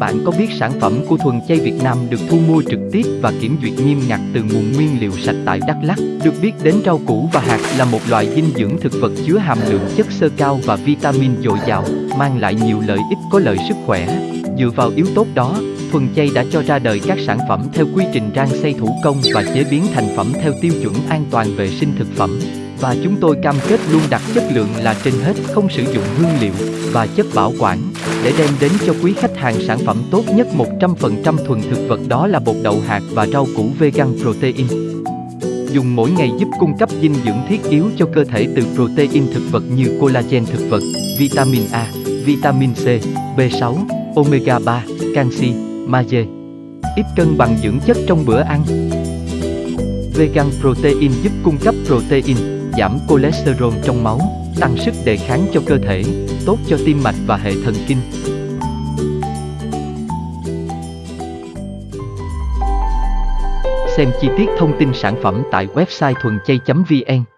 bạn có biết sản phẩm của Thuần Chay Việt Nam được thu mua trực tiếp và kiểm duyệt nghiêm ngặt từ nguồn nguyên liệu sạch tại Đắk Lắk? Được biết đến rau củ và hạt là một loại dinh dưỡng thực vật chứa hàm lượng chất xơ cao và vitamin dồi dào, mang lại nhiều lợi ích có lợi sức khỏe. Dựa vào yếu tố đó, Thuần Chay đã cho ra đời các sản phẩm theo quy trình rang xay thủ công và chế biến thành phẩm theo tiêu chuẩn an toàn vệ sinh thực phẩm. Và chúng tôi cam kết luôn đặt chất lượng là trên hết, không sử dụng hương liệu và chất bảo quản để đem đến cho quý khách hàng sản phẩm tốt nhất 100% thuần thực vật đó là bột đậu hạt và rau củ vegan protein. Dùng mỗi ngày giúp cung cấp dinh dưỡng thiết yếu cho cơ thể từ protein thực vật như collagen thực vật, vitamin A, vitamin C, B6, omega 3, canxi, magie. Ít cân bằng dưỡng chất trong bữa ăn. Vegan protein giúp cung cấp protein, giảm cholesterol trong máu, tăng sức đề kháng cho cơ thể, tốt cho tim mạch và hệ thần kinh. Xem chi tiết thông tin sản phẩm tại website thuần chay.vn